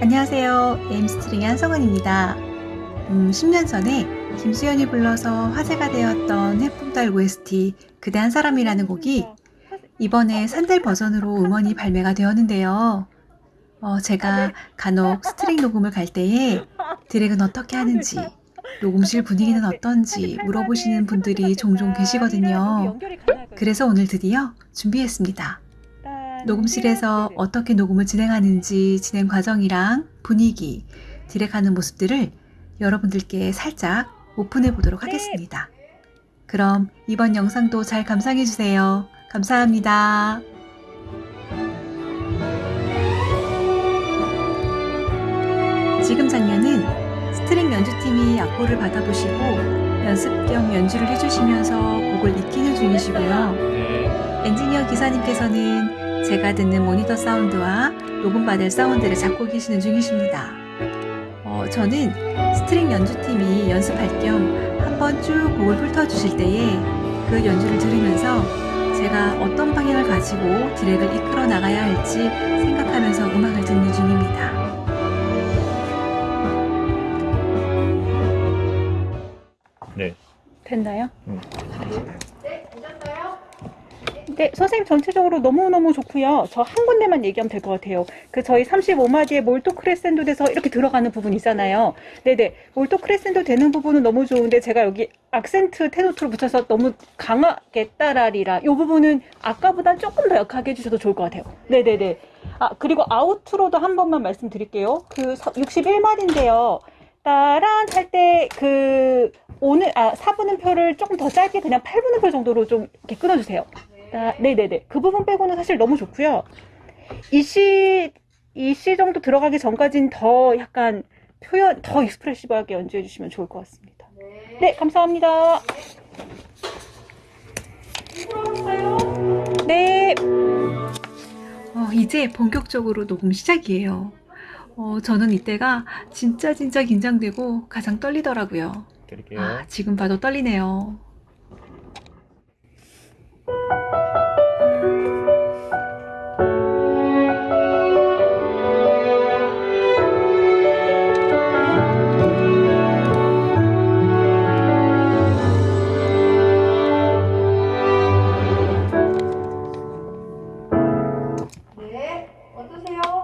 안녕하세요. 에임스트링의 한성은입니다. 음, 10년 전에 김수현이 불러서 화제가 되었던 해품달 OST 그대 한 사람이라는 곡이 이번에 산들 버전으로 음원이 발매가 되었는데요. 어, 제가 간혹 스트링 녹음을 갈 때에 direct은 어떻게 하는지, 녹음실 분위기는 어떤지 물어보시는 분들이 종종 계시거든요. 그래서 오늘 드디어 준비했습니다. 녹음실에서 어떻게 녹음을 진행하는지 진행 과정이랑 분위기, direct하는 모습들을 여러분들께 살짝 오픈해 보도록 하겠습니다. 그럼 이번 영상도 잘 감상해 주세요. 감사합니다. 지금 장면은 스트링 연주팀이 악보를 받아보시고 연습 겸 연주를 해주시면서 곡을 익히는 중이시고요. 엔지니어 기사님께서는 제가 듣는 모니터 사운드와 녹음받을 사운드를 잡고 계시는 중이십니다. 어, 저는 스트링 연주팀이 연습할 겸 한번 쭉 곡을 훑어주실 때에 그 연주를 들으면서 제가 어떤 방향을 가지고 direct을 이끌어 나가야 할지 생각하면서 음악을 듣는 중입니다. 네. 됐나요? 음. 네, 선생님 전체적으로 너무너무 좋고요. 저 한 군데만 얘기하면 될 것 같아요. 그 저희 35마디의 몰토 크레센도 돼서 이렇게 들어가는 부분 있잖아요. 네네. 몰토 크레센도 되는 부분은 너무 좋은데 제가 여기 악센트 테노트로 붙여서 너무 강하게 따라리라. 이 부분은 아까보다 조금 더 약하게 해주셔도 좋을 것 같아요. 네네네. 아, 그리고 아우트로도 한 번만 말씀드릴게요. 그 61마디인데요. 따란 할 때 그 오늘 아 4분음표를 조금 더 짧게 그냥 8분음표 정도로 좀 이렇게 끊어주세요. 아, 네네네. 그 부분 빼고는 사실 너무 좋고요. 이시 이시 정도 들어가기 전까지는 더 약간 표현 더 익스프레시브하게 연주해 주시면 좋을 것 같습니다. 네, 감사합니다. 네. 어, 이제 본격적으로 녹음 시작이에요. 어, 저는 이때가 진짜 진짜 긴장되고 가장 떨리더라고요. 드릴게요. 아, 지금 봐도 떨리네요.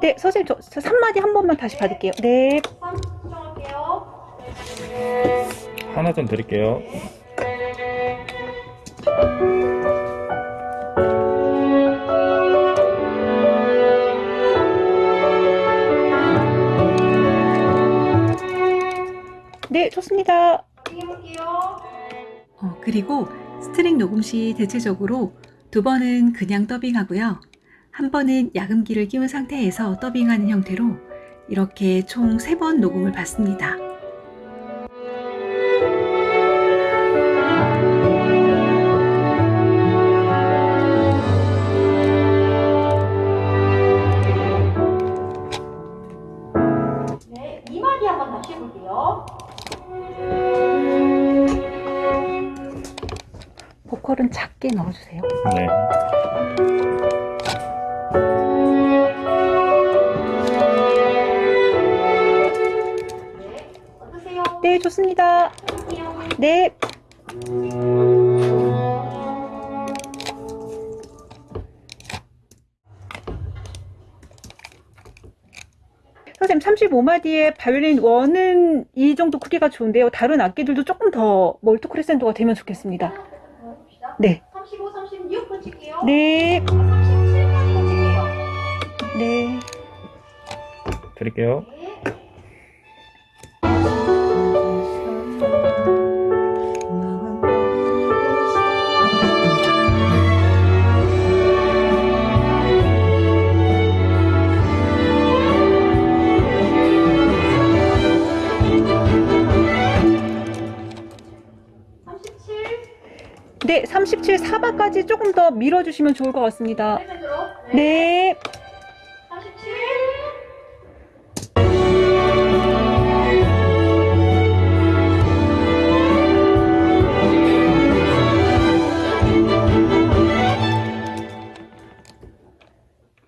네, 선생님 저, 저 3마디 한 번만 다시 받을게요. 네. 3 수정할게요. 하나 좀 드릴게요. 네, 좋습니다. 어, 그리고 스트링 녹음 시 대체적으로 두 번은 그냥 더빙하고요. 한 번은 야금기를 끼운 상태에서 더빙하는 형태로 이렇게 총세번 녹음을 받습니다. 좋습니다. 네. 선생님 35마디의 바이올린 1은 이 정도 크기가 좋은데요. 다른 악기들도 조금 더 멀티 크레센도가 되면 좋겠습니다. 네. 35, 36 붙일게요. 네. 37까지 붙일게요. 네. 드릴게요. 네. 네, 37 4바까지 조금 더 밀어주시면 좋을 것 같습니다. 펜으로. 네.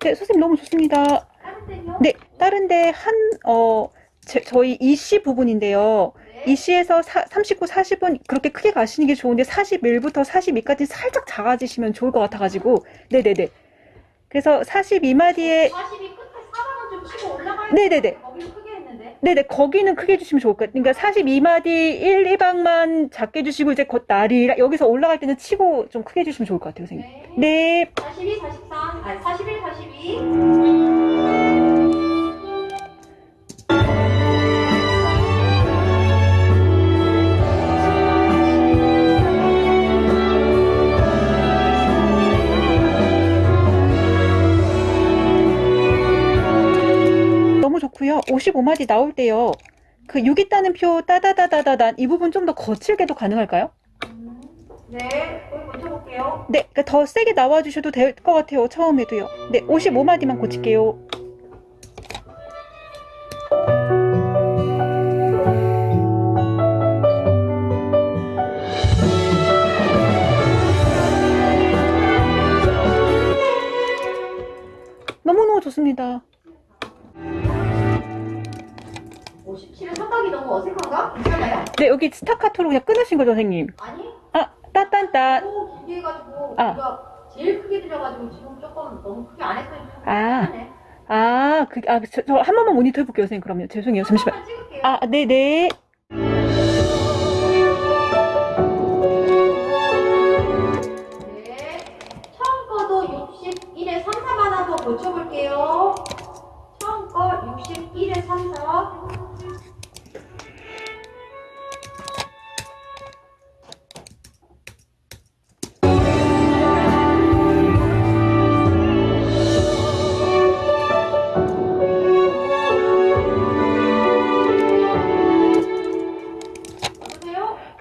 네, 선생님 너무 좋습니다. 네, 다른 다른데 한, 어, 제- 저희 이씨 부분인데요. 네. 이씨에서 39, 40은 그렇게 크게 가시는 게 좋은데 41부터 42까지 살짝 작아지시면 좋을 것 같아가지고. 네네네. 그래서 42마디에 42 끝에 4번은 좀 치고 올라가야 네네네. 네네, 거기는 크게 해주시면 좋을 것 같아요. 그러니까 42마디 1, 2방만 작게 해주시고, 이제 곧 날이, 여기서 올라갈 때는 치고 좀 크게 해주시면 좋을 것 같아요, 선생님. 네. 네, 42, 43, 아니 41, 42. 좋고요. 55마디 나올 때요. 그 6 있다는 표 따다다다다단 이 부분 좀 더 거칠게도 가능할까요? 음, 네, 고쳐볼게요. 네, 그러니까 더 세게 나와주셔도 될 것 같아요. 처음에도요. 네, 55마디만 고칠게요. 너무너무 좋습니다. 괜찮아요? 네, 여기 스타카토로 그냥 끊으신 거죠, 선생님? 아니, 아, 딴딴딴. 너무 길게 해가지고 아. 우리가 제일 크게 들여가지고 지금 조금 너무 크게 안 했더니 좀 아. 아, 그, 아, 저, 저 한 번만 모니터 해볼게요, 선생님. 그러면. 죄송해요. 잠시만. 찍을게요. 아, 네네. 네. 처음 거도 61에 3, 4 하나 더 고쳐볼게요.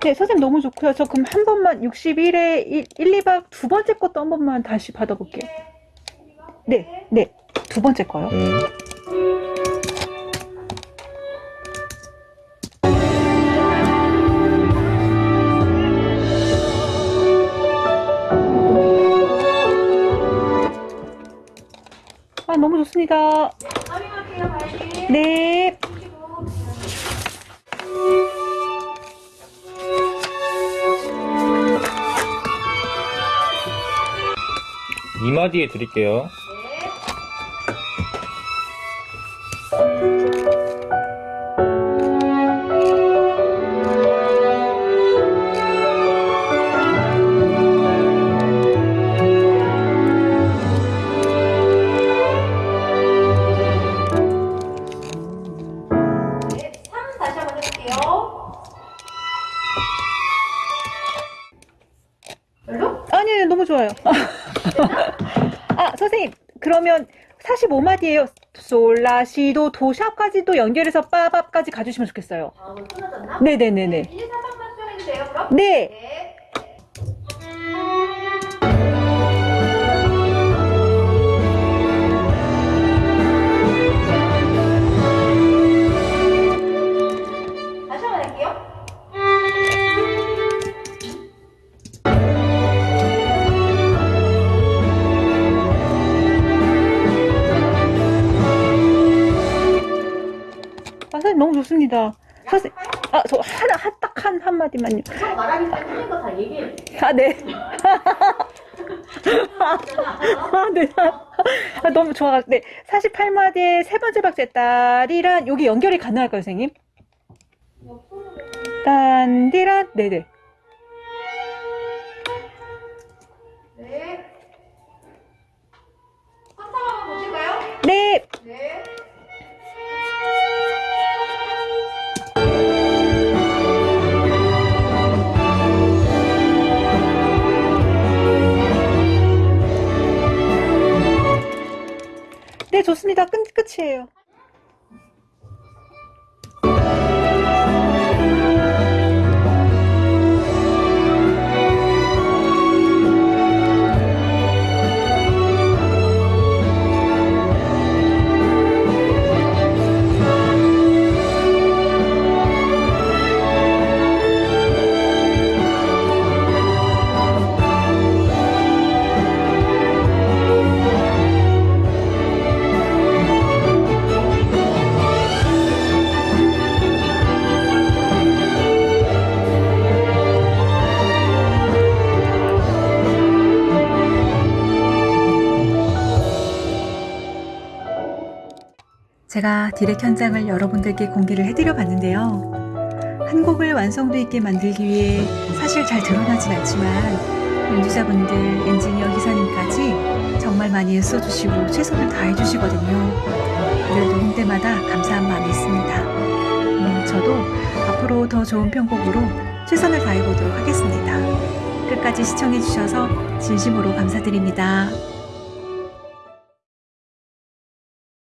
네, 선생님 너무 좋고요. 저 그럼 한 번만 61에 1, 1, 2박 두 번째 것도 한 번만 다시 받아볼게요. 네, 네. 두 번째 거요. 네. 아, 너무 좋습니다. 네. 이마디에 드릴게요. 네. 네, 3 다시 한번 해볼게요. 별로? 아니, 너무 좋아요. 아, 선생님. 그러면 45마디예요. 솔라시도 도샵까지도 연결해서 빠밥까지 가주시면 좋겠어요. 아, 뭐? 네네네네. 1, 2, 3번만 수정해도 돼요, 그럼? 네. 네. 너무 좋습니다. 선생님, 아, 저 하나, 한, 딱 한, 한마디만요. 형 말하기 전에 틀린 거 다 얘기해. 아, 네. 아, 네. 아, 너무 좋아. 네. 48마디의 세 번째 박제 딸이란 여기 연결이 가능할까요, 선생님? 딴디란 네네. 네. 네, 좋습니다. 끝, 끝이에요. 제가 디렉 현장을 여러분들께 공개를 해드려 봤는데요. 한 곡을 완성도 있게 만들기 위해 사실 잘 드러나진 않지만 연주자분들, 엔지니어 기사님까지 정말 많이 애써주시고 최선을 다해주시거든요. 늘 녹음 때마다 감사한 마음이 있습니다. 음, 저도 앞으로 더 좋은 편곡으로 최선을 다해보도록 하겠습니다. 끝까지 시청해주셔서 진심으로 감사드립니다.